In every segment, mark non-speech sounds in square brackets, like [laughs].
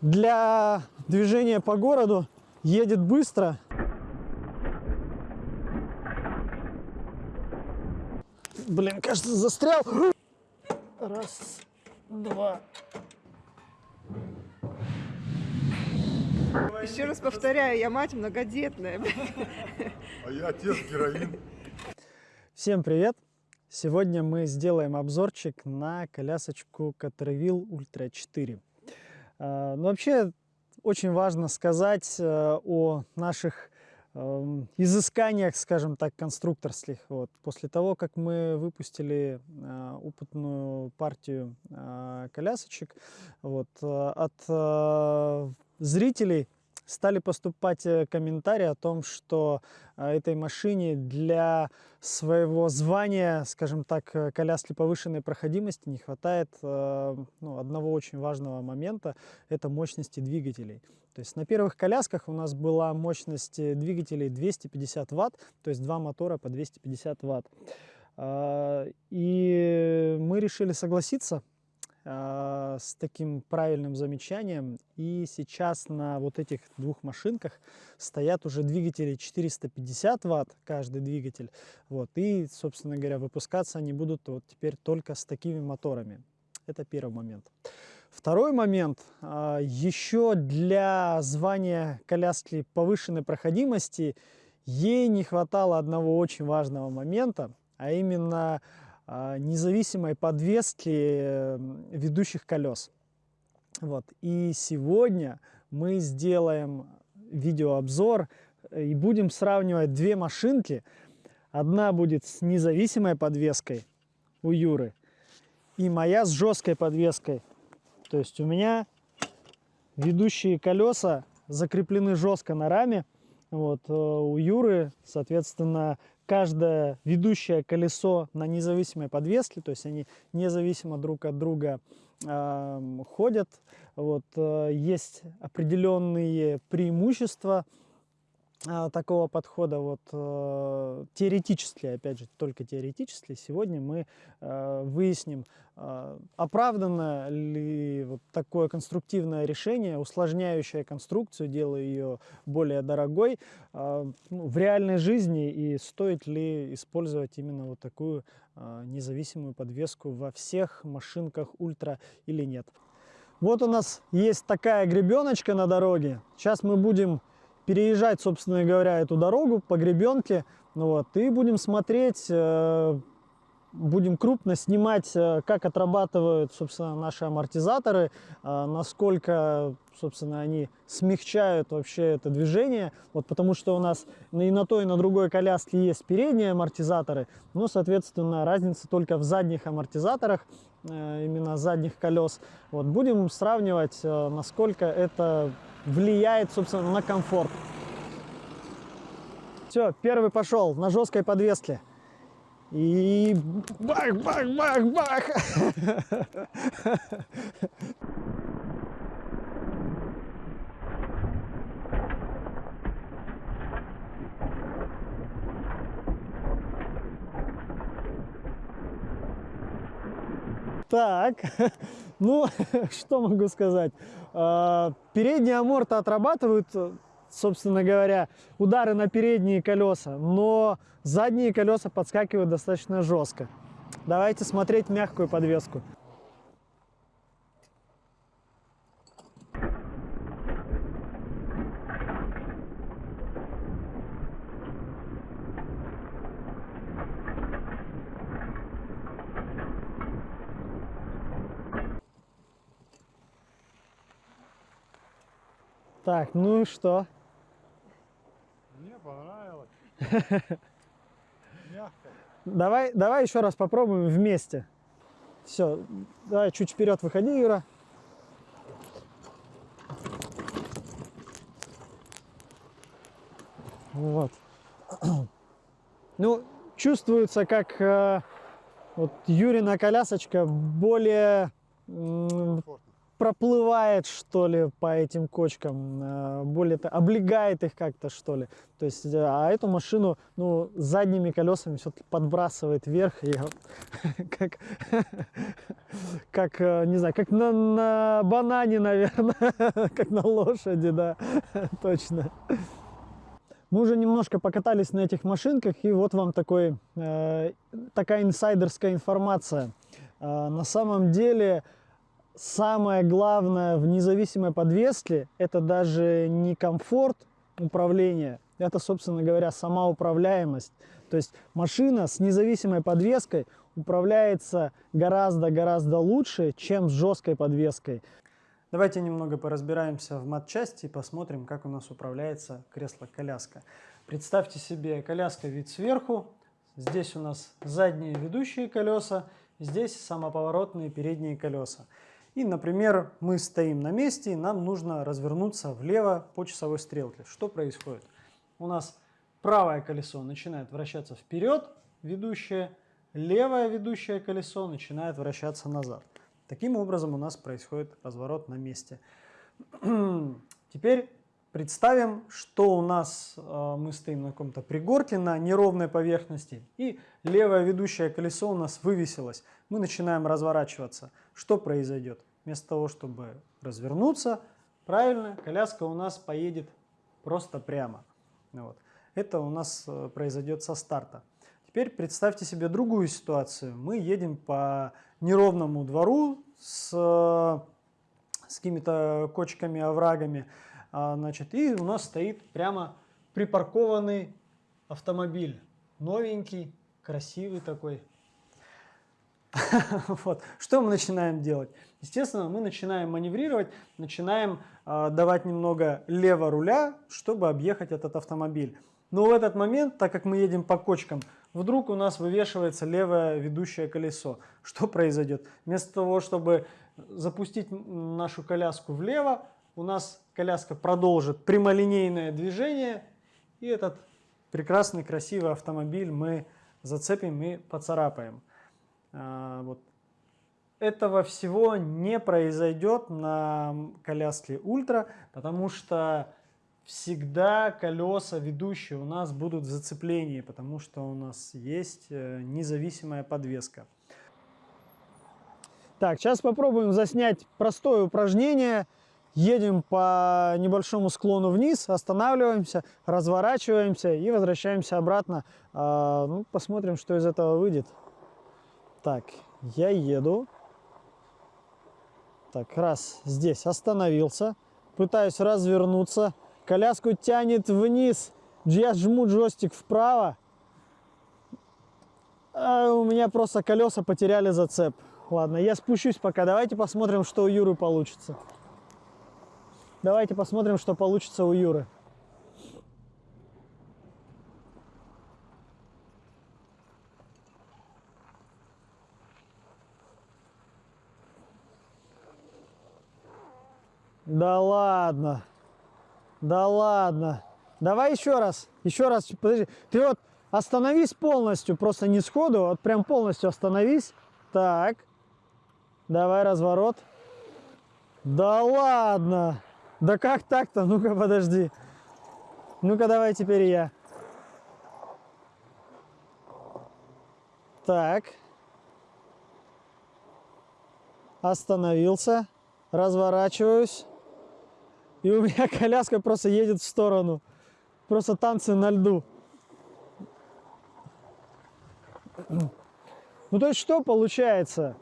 для движения по городу едет быстро. Блин, кажется, застрял. Раз, два. Еще раз повторяю, я мать многодетная. А я отец героин. Всем привет! Сегодня мы сделаем обзорчик на колясочку Caterville Ultra 4. А, ну, вообще, очень важно сказать э, о наших эм, изысканиях, скажем так, конструкторских. Вот. После того, как мы выпустили э, опытную партию э, колясочек, вот, от зрителей стали поступать э, комментарии о том, что э, этой машине для своего звания, скажем так, э, коляски повышенной проходимости не хватает ну, одного очень важного момента, это мощности двигателей. То есть на первых колясках у нас была мощность двигателей 250 ватт, то есть два мотора по 250 ватт. И мы решили согласиться э, с таким правильным замечанием. И сейчас на вот этих двух машинках стоят уже двигатели 450 ватт, каждый двигатель. Вот, и, собственно говоря, выпускаться они будут вот теперь только с такими моторами. Это первый момент. Второй момент. А, еще для звания коляски повышенной проходимости ей не хватало одного очень важного момента, а именно а, независимой подвески э, ведущих колес. Вот. И сегодня мы сделаем видеообзор э, и будем сравнивать две машинки. Одна будет с независимой подвеской у Юры и моя с жесткой подвеской. То есть у меня ведущие колеса закреплены жестко на раме. Вот, э, у Юры, соответственно, каждое ведущее колесо на независимой подвеске, то есть они независимо друг от друга э, ходят. Вот, э, есть определенные преимущества такого подхода вот э, теоретически, опять же, только теоретически, сегодня мы э, выясним, э, оправдано ли вот такое конструктивное решение, усложняющее конструкцию, делая ее более дорогой э, ну, в реальной жизни и стоит ли использовать именно вот такую независимую подвеску во всех машинках ультра или нет. Вот у нас есть такая гребеночка на дороге. Сейчас мы будем переезжать, собственно говоря, эту дорогу по гребенке. Ну вот, и будем смотреть, э, будем крупно снимать, э, как отрабатывают, собственно, наши амортизаторы, э, насколько, собственно, они смягчают вообще это движение. Вот потому что у нас и на той, и на другой коляске есть передние амортизаторы, но, соответственно, разница только в задних амортизаторах, именно задних колес. Вот будем сравнивать, насколько это влияет, собственно, на комфорт. Все, первый пошел на жесткой подвеске. И бах, бах, бах, бах. [laughs] Так, [laughs] ну, [laughs] что могу сказать. А, передние аморты отрабатывают, собственно говоря, удары на передние колеса, но задние колеса подскакивают достаточно жестко. Давайте смотреть мягкую подвеску. Так, ну и что? Мне понравилось. Мягко. [laughs] Давай, давай еще раз попробуем вместе. Все, давай чуть вперед выходи, Юра. Вот. [clears throat] Ну, чувствуется, как э, вот Юрина колясочка более, проплывает, что ли, по этим кочкам, э, более то облегает их как-то, что ли. То есть, э, а эту машину, ну, задними колесами все-таки подбрасывает вверх, и [laughs] как, [laughs] как, э, не знаю, как на, на банане, наверное, [laughs] как на лошади, да, точно. Мы уже немножко покатались на этих машинках, и вот вам такой, э, такая инсайдерская информация. Э, на самом деле, самое главное в независимой подвеске, это даже не комфорт управления, это, собственно говоря, сама управляемость. То есть машина с независимой подвеской управляется гораздо-гораздо лучше, чем с жесткой подвеской. Давайте немного поразбираемся в матчасти и посмотрим, как у нас управляется кресло-коляска. Представьте себе коляска вид сверху. Здесь у нас задние ведущие колеса, здесь самоповоротные передние колеса. И, например, мы стоим на месте, и нам нужно развернуться влево по часовой стрелке. Что происходит? У нас правое колесо начинает вращаться вперед, ведущее, левое ведущее колесо начинает вращаться назад. Таким образом у нас происходит разворот на месте. [clears throat] Теперь представим, что у нас э, мы стоим на каком-то пригорке, на неровной поверхности, и левое ведущее колесо у нас вывесилось. Мы начинаем разворачиваться. Что произойдет? Вместо того, чтобы развернуться, правильно, коляска у нас поедет просто прямо. Вот. Это у нас э, произойдет со старта. Теперь представьте себе другую ситуацию. Мы едем по неровному двору с, с какими-то кочками, оврагами, значит, и у нас стоит прямо припаркованный автомобиль, новенький, красивый такой. [laughs] Вот. Что мы начинаем делать? Естественно, мы начинаем маневрировать, начинаем э, давать немного лево руля, чтобы объехать этот автомобиль. Но в этот момент, так как мы едем по кочкам, вдруг у нас вывешивается левое ведущее колесо. Что произойдет? Вместо того, чтобы запустить нашу коляску влево, у нас коляска продолжит прямолинейное движение, и этот прекрасный красивый автомобиль мы зацепим и поцарапаем. А, вот. Этого всего не произойдет на коляске Ультра, потому что всегда колеса ведущие у нас будут в зацеплении, потому что у нас есть э, независимая подвеска. Так, сейчас попробуем заснять простое упражнение. Едем по небольшому склону вниз, останавливаемся, разворачиваемся и возвращаемся обратно. А, ну, посмотрим, что из этого выйдет. Так, я еду. Так, раз, здесь остановился. Пытаюсь развернуться. Коляску тянет вниз. Я жму джойстик вправо. А у меня просто колеса потеряли зацеп. Ладно, я спущусь пока. Давайте посмотрим, что у Юры получится. Давайте посмотрим, что получится у Юры. Да ладно. Да ладно. Давай еще раз. Еще раз. Подожди. Ты вот остановись полностью. Просто не сходу. Вот прям полностью остановись. Так. Давай разворот. Да ладно. Да как так-то? Ну-ка, подожди. Ну-ка, давай теперь я. Так. Остановился. Разворачиваюсь. И у меня [laughs] коляска просто едет в сторону. Просто танцы на льду. Ну то есть что получается?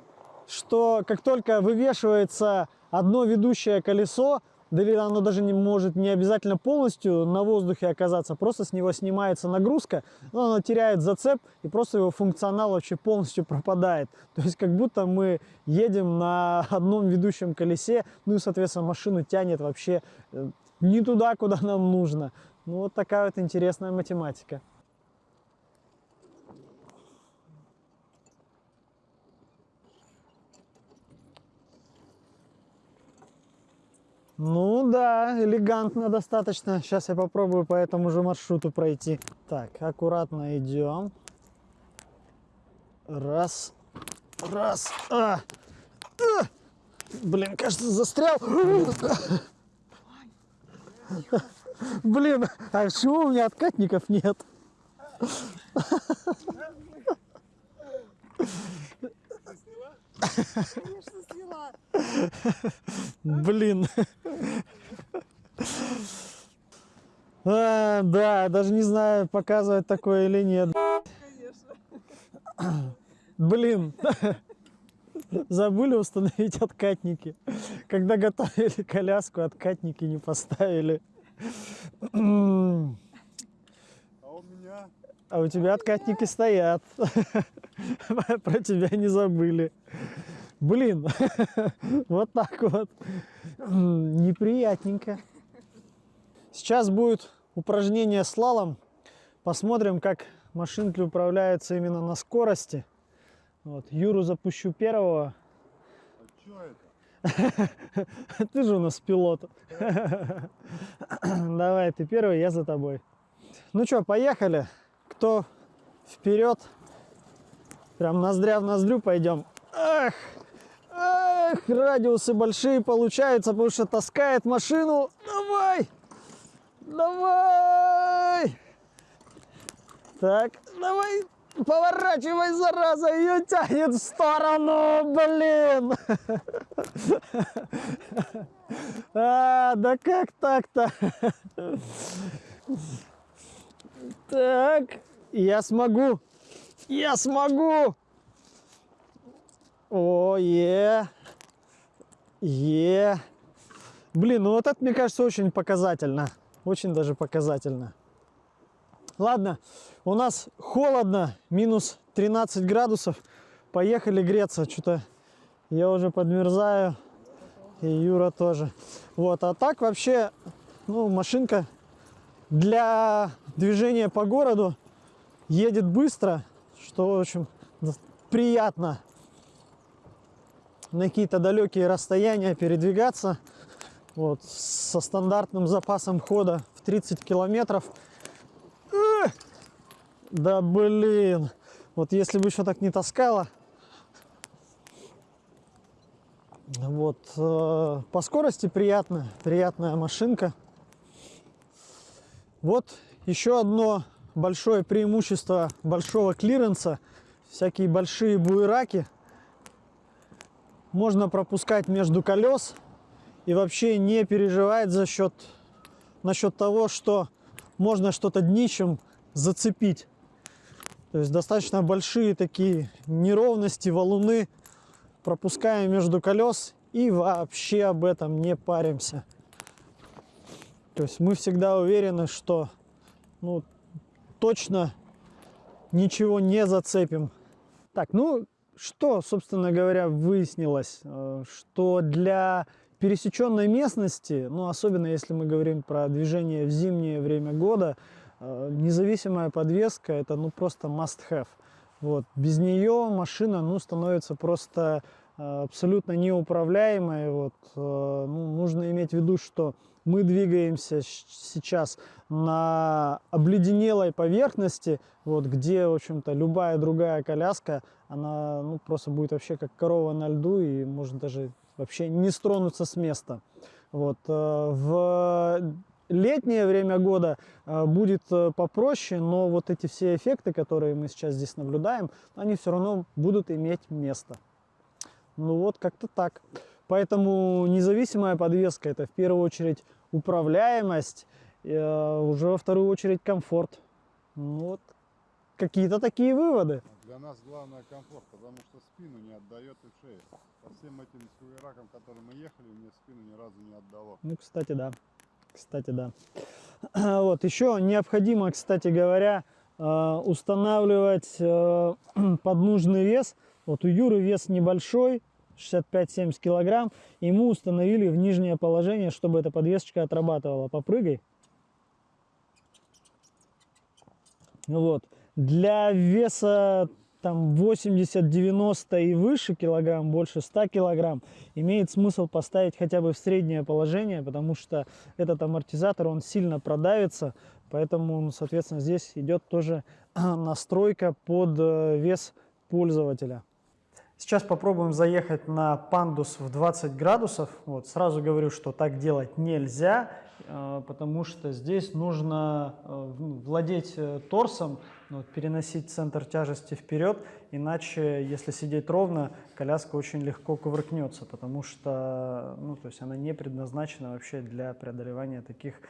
Что как только вывешивается одно ведущее колесо, да или оно даже не может не обязательно полностью на воздухе оказаться, просто с него снимается нагрузка, но оно теряет зацеп и просто его функционал вообще полностью пропадает. [laughs] То есть как будто мы едем на одном ведущем колесе, ну и соответственно машину тянет вообще э, не туда, куда нам нужно. Ну вот такая вот интересная математика. Ну да, элегантно достаточно. Сейчас я попробую по этому же маршруту пройти. Так, аккуратно идем. Раз, раз, а, а. Блин, кажется, застрял. Блин, а почему у меня откатников нет? Конечно, сняла. Блин. А, да, даже не знаю, показывать такое или нет. Конечно. Блин. Забыли установить откатники. Когда готовили коляску, откатники не поставили. А у меня А у тебя откатники стоят. Про тебя не забыли. Блин, [laughs] вот так вот. Неприятненько. Сейчас будет упражнение слалом. Посмотрим, как машинки управляются именно на скорости. Вот, Юру запущу первого. а это? [laughs] Ты же у нас пилот. [laughs] Давай, ты первый, я за тобой. Ну что, поехали. Кто вперед? Прям ноздря в ноздрю пойдем. Ах, ах, радиусы большие получаются, потому что таскает машину. Давай, давай. Так, давай, поворачивай, зараза, ее тянет в сторону, блин. [laughs] А, да как так-то? Так, я смогу. Я смогу. О, е. Е. Блин, ну вот это, мне кажется, очень показательно. Очень даже показательно. Ладно, у нас холодно, минус 13 градусов. Поехали греться. Что-то я уже подмерзаю. И Юра тоже. Вот, а так вообще, ну, машинка для движения по городу едет быстро, что, в общем, приятно на какие-то далекие расстояния передвигаться. Вот, со стандартным запасом хода в 30 километров. Да блин! Вот если бы еще так не таскала, Вот, э, по скорости приятно, приятная машинка. Вот еще одно большое преимущество большого клиренса. Всякие большие буераки можно пропускать между колес и вообще не переживать за счет насчет того, что можно что-то днищем зацепить. То есть достаточно большие такие неровности, валуны пропускаем между колес и вообще об этом не паримся. То есть мы всегда уверены, что ну, точно ничего не зацепим. Так, ну что, собственно говоря, выяснилось, Э, что для пересеченной местности, ну особенно если мы говорим про движение в зимнее время года, э, независимая подвеска это ну просто must have. Вот. Без нее машина ну, становится просто э, абсолютно неуправляемой. Вот. Ну, нужно иметь в виду, что мы двигаемся сейчас на обледенелой поверхности, вот, где, в общем-то, любая другая коляска, она ну, просто будет вообще как корова на льду и может даже вообще не стронуться с места. Вот. э, В летнее время года э, будет э, попроще, но вот эти все эффекты, которые мы сейчас здесь наблюдаем, они все равно будут иметь место. Ну вот как-то так. Поэтому независимая подвеска это в первую очередь управляемость, э, уже во вторую очередь комфорт. Ну вот какие-то такие выводы. Для нас главное комфорт, потому что спину не отдает и шею. По всем этим скуеракам, которые мы ехали, мне спину ни разу не отдало. Ну, кстати, да. Кстати, да. [clears throat] Вот, еще необходимо, кстати говоря, э, устанавливать э, [clears throat] под нужный вес. Вот у Юры вес небольшой, 65-70 килограмм. Ему установили в нижнее положение, чтобы эта подвесочка отрабатывала. Попрыгай. Вот. Для веса там 80-90 и выше килограмм, больше 100 килограмм, имеет смысл поставить хотя бы в среднее положение, потому что этот амортизатор, он сильно продавится, поэтому, ну, соответственно, здесь идет тоже [clears throat] настройка под э, вес пользователя. Сейчас попробуем заехать на пандус в 20 градусов. Вот, сразу говорю, что так делать нельзя, э, потому что здесь нужно э, ну, владеть э, торсом, ну, вот, переносить центр тяжести вперед, иначе, если сидеть ровно, коляска очень легко кувыркнется, потому что ну, то есть она не предназначена вообще для преодолевания таких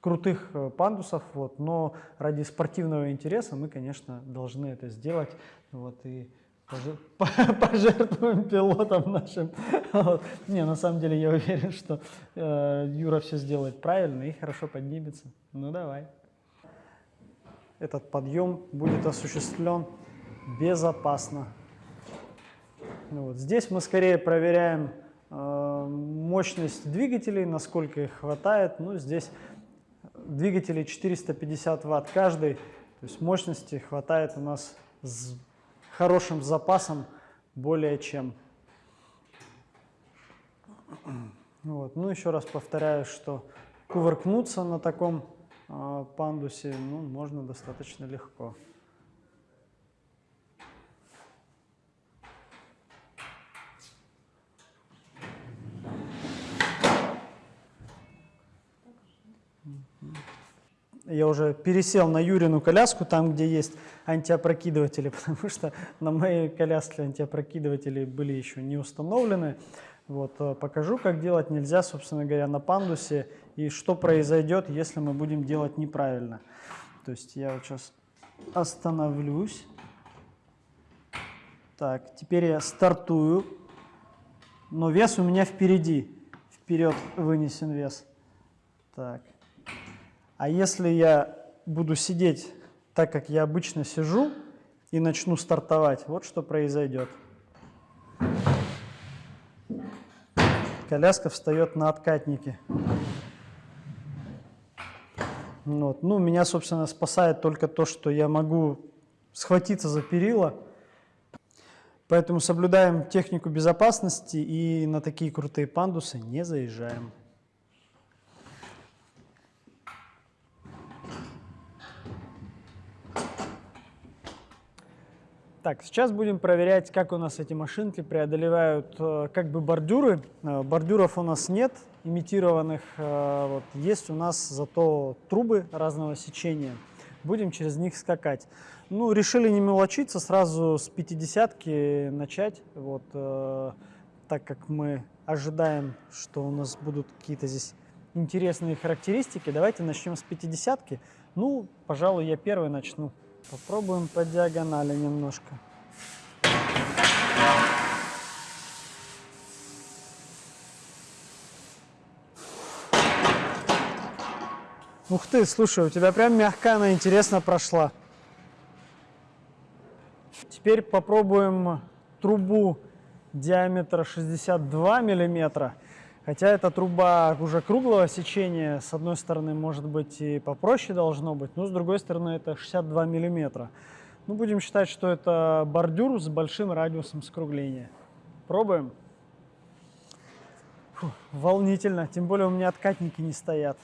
крутых пандусов, вот, но ради спортивного интереса мы, конечно, должны это сделать. Вот, и [laughs] пожертвуем пилотом нашим. Не, на самом деле я уверен, что э, Юра все сделает правильно и хорошо поднимется. Ну давай. Этот подъем будет осуществлен безопасно. Ну, вот. Здесь мы скорее проверяем э, мощность двигателей, насколько их хватает. Ну, здесь двигатели 450 ватт каждый, то есть мощности хватает у нас хорошим запасом более чем. Вот. Ну, еще раз повторяю, что кувыркнуться на таком э, пандусе ну, можно достаточно легко. Я уже пересел на Юрину коляску, там, где есть антиопрокидыватели, [laughs] потому что на моей коляске антиопрокидыватели были еще не установлены. Вот, э, покажу, как делать нельзя, собственно говоря, на пандусе и что произойдет, если мы будем делать неправильно. То есть я вот сейчас остановлюсь. Так, теперь я стартую, но вес у меня впереди. Вперед вынесен вес. Так. А если я буду сидеть так, как я обычно сижу, и начну стартовать, вот что произойдет. Коляска встает на откатнике. Вот. Ну, меня, собственно, спасает только то, что я могу схватиться за перила. Поэтому соблюдаем технику безопасности и на такие крутые пандусы не заезжаем. Так, сейчас будем проверять, как у нас эти машинки преодолевают э, как бы бордюры. Э, бордюров у нас нет, имитированных. Э, вот, есть у нас зато трубы разного сечения. Будем через них скакать. Ну, решили не мелочиться, сразу с 50-ки начать. Вот, так как мы ожидаем, что у нас будут какие-то здесь интересные характеристики, давайте начнем с 50-ки. Ну, пожалуй, я первый начну. Попробуем по диагонали немножко. Ух ты, слушай, у тебя прям мягко она интересно прошла. Теперь попробуем трубу диаметра 62 миллиметра. Хотя эта труба уже круглого сечения, с одной стороны, может быть, и попроще должно быть, но с другой стороны, это 62 миллиметра. Ну, будем считать, что это бордюр с большим радиусом скругления. Пробуем. Фу, волнительно, тем более у меня откатники не стоят.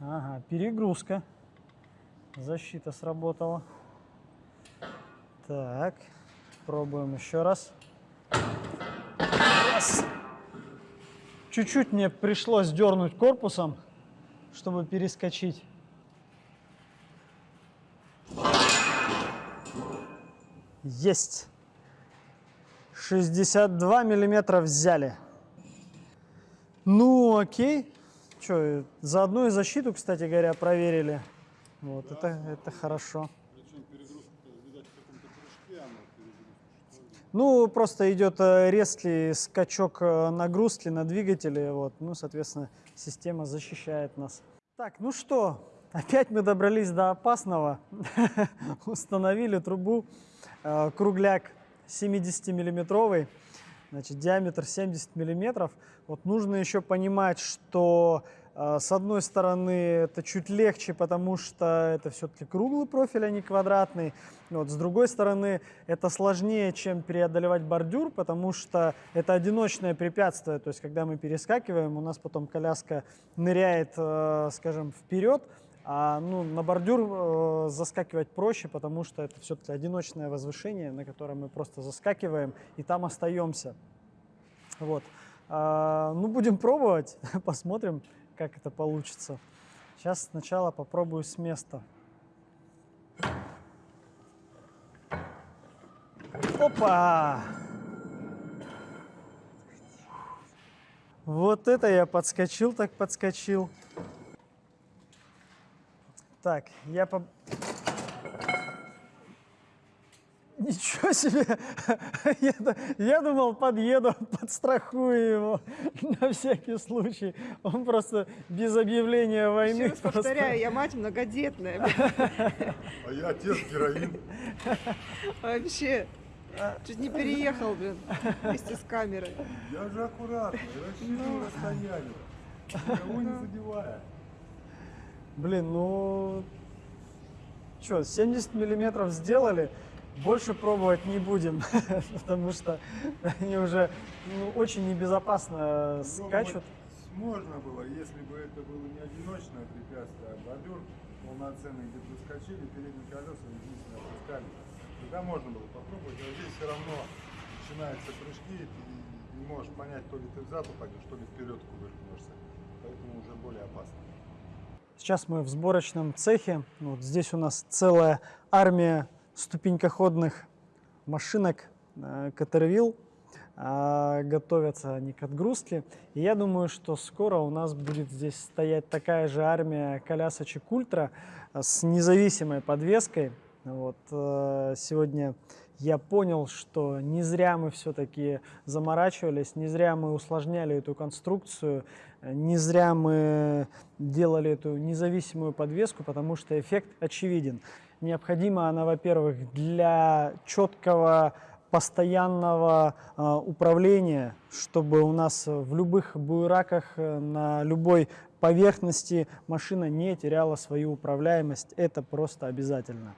Ага, перегрузка. Защита сработала. Так, пробуем еще раз. Раз. Чуть-чуть мне пришлось дернуть корпусом, чтобы перескочить. Есть. 62 миллиметра взяли. Ну, окей. Что, заодно и защиту, кстати говоря, проверили. Вот, да. это, это хорошо. Ну, просто идет э, резкий скачок э, нагрузки на двигателе, вот, ну, соответственно, система защищает нас. Так, ну что, опять мы добрались до опасного, [laughs] установили трубу, э, кругляк 70-миллиметровый, значит, диаметр 70 миллиметров. Вот нужно еще понимать, что с одной стороны, это чуть легче, потому что это все-таки круглый профиль, а не квадратный. Вот. С другой стороны, это сложнее, чем преодолевать бордюр, потому что это одиночное препятствие. То есть, когда мы перескакиваем, у нас потом коляска ныряет, э, скажем, вперед, А ну, на бордюр э, заскакивать проще, потому что это все-таки одиночное возвышение, на котором мы просто заскакиваем и там остаемся. Вот. А, ну, будем пробовать, [laughs] посмотрим, как это получится. Сейчас сначала попробую с места. Опа! Вот это я подскочил, так подскочил. Так, я по... Ничего себе! [laughs] Я, я думал, подъеду, [laughs] подстрахую его [laughs] на всякий случай. Он просто без объявления Еще войны. раз просто- повторяю, я мать многодетная. А я отец героин. Вообще. Чуть не переехал, блин, вместе с камерой. Я же аккуратно, я рассчитываю расстояние. Никого не задевая. Блин, ну... Что, 70 миллиметров сделали, больше пробовать не будем, [laughs] потому что они уже ну, очень небезопасно скачут. Пробовать Можно было, если бы это было не одиночное препятствие, а бордюр полноценный, где бы скачали, передние колеса единственное опускали. Тогда можно было попробовать, а здесь все равно начинаются прыжки, и ты не можешь понять, то ли ты взад упадешь, то ли вперед кувыркнешься. Поэтому уже более опасно. Сейчас мы в сборочном цехе. Вот здесь у нас целая армия ступенькоходных машинок э, Caterwheel. А, Готовятся они к отгрузке. И я думаю, что скоро у нас будет здесь стоять такая же армия колясочек Ультра с независимой подвеской. Вот, э, сегодня я понял, что не зря мы все-таки заморачивались, не зря мы усложняли эту конструкцию, э, не зря мы делали эту независимую подвеску, потому что эффект очевиден. Необходима она, во-первых, для четкого постоянного э, управления, чтобы у нас в любых буераках, э, на любой поверхности машина не теряла свою управляемость. Это просто обязательно.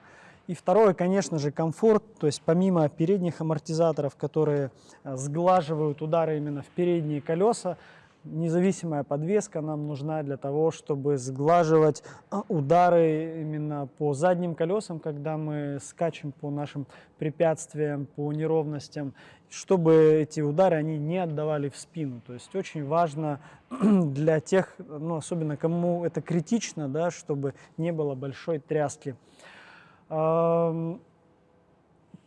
И второе, конечно же, комфорт, то есть помимо передних амортизаторов, которые э, сглаживают удары именно в передние колеса, независимая подвеска нам нужна для того, чтобы сглаживать а, удары именно по задним колесам, когда мы скачем по нашим препятствиям, по неровностям, чтобы эти удары они не отдавали в спину. То есть очень важно [clears throat] для тех, ну, особенно кому это критично, да, чтобы не было большой тряски.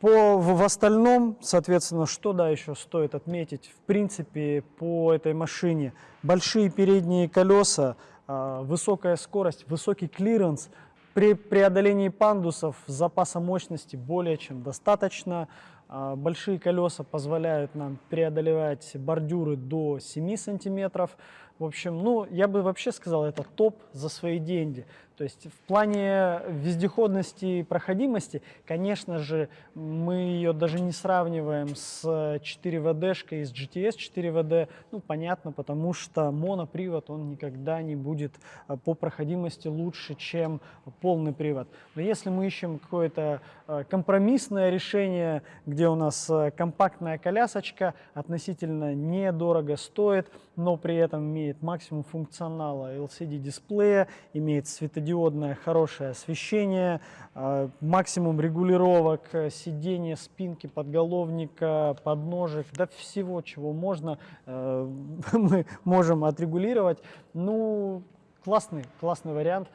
По, в, в остальном, соответственно, что да, еще стоит отметить, в принципе, по этой машине большие передние колеса, а, высокая скорость, высокий клиренс, при преодолении пандусов запаса мощности более чем достаточно. А, Большие колеса позволяют нам преодолевать бордюры до 7 сантиметров. В общем, ну, я бы вообще сказал, это топ за свои деньги. То есть в плане вездеходности и проходимости, конечно же, мы ее даже не сравниваем с 4WD-шкой из GTS 4WD. Ну, понятно, потому что монопривод, он никогда не будет э, по проходимости лучше, чем полный привод. Но если мы ищем какое-то э, компромиссное решение, где у нас э, компактная колясочка, относительно недорого стоит, но при этом имеет максимум функционала LCD-дисплея, имеет светодиодное хорошее освещение, э, максимум регулировок э, сидения, спинки, подголовника, подножек, да всего, чего можно, э, [laughs] мы можем отрегулировать. Ну, классный, классный вариант.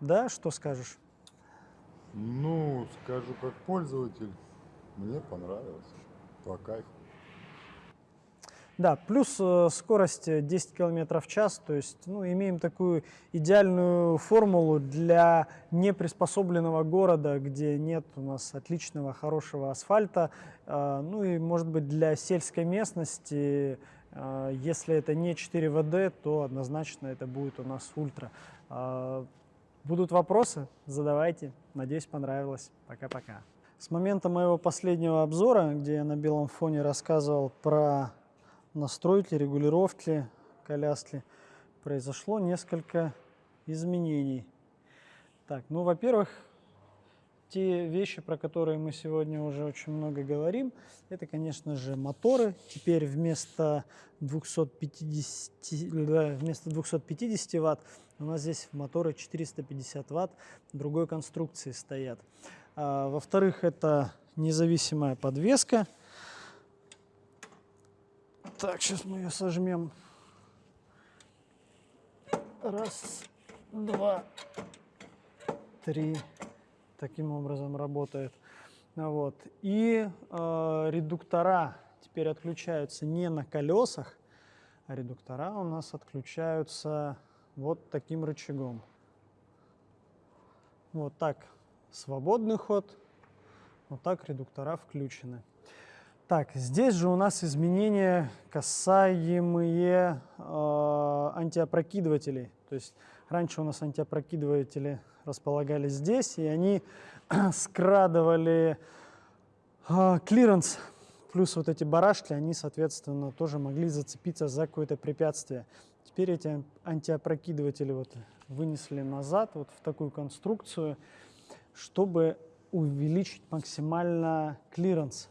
Да, что скажешь? Ну, скажу как пользователь, мне понравилось. По кайфу. Да, плюс э, скорость э, 10 км в час, то есть ну, имеем такую идеальную формулу для неприспособленного города, где нет у нас отличного, хорошего асфальта, э, ну и, может быть, для сельской местности, э, если это не 4WD, то однозначно это будет у нас ультра. Э, Будут вопросы? Задавайте. Надеюсь, понравилось. Пока-пока. С момента моего последнего обзора, где я на белом фоне рассказывал про настройки, регулировки коляски, произошло несколько изменений. Так, ну, во-первых, те вещи, про которые мы сегодня уже очень много говорим, это, конечно же, моторы. Теперь вместо 250, да, вместо 250 ватт у нас здесь моторы 450 ватт другой конструкции стоят. А, Во-вторых, это независимая подвеска. Так, сейчас мы ее сожмем. Раз, два, три. Таким образом работает. А Вот. И э, редуктора теперь отключаются не на колесах, а редуктора у нас отключаются вот таким рычагом. Вот так свободный ход, вот так редуктора включены. Так, здесь же у нас изменения, касаемые э, антиопрокидывателей. То есть раньше у нас антиопрокидыватели располагались здесь, и они [clears throat] скрадывали э, клиренс. Плюс вот эти барашки, они, соответственно, тоже могли зацепиться за какое-то препятствие. Теперь эти антиопрокидыватели вот вынесли назад, вот в такую конструкцию, чтобы увеличить максимально клиренс.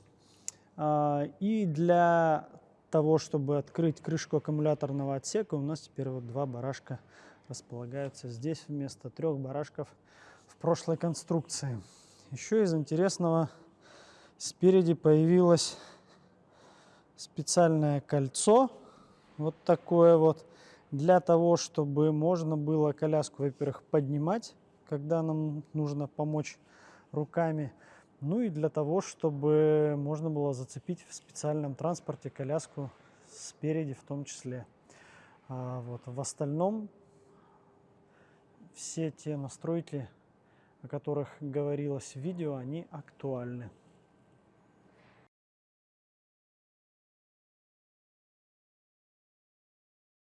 А, И для того, чтобы открыть крышку аккумуляторного отсека, у нас теперь вот два барашка располагаются здесь вместо трех барашков в прошлой конструкции. Еще из интересного спереди появилось специальное кольцо, вот такое вот, для того, чтобы можно было коляску, во-первых, поднимать, когда нам нужно помочь руками, ну и для того, чтобы можно было зацепить в специальном транспорте коляску спереди в том числе. А вот в остальном все те настройки, о которых говорилось в видео, они актуальны.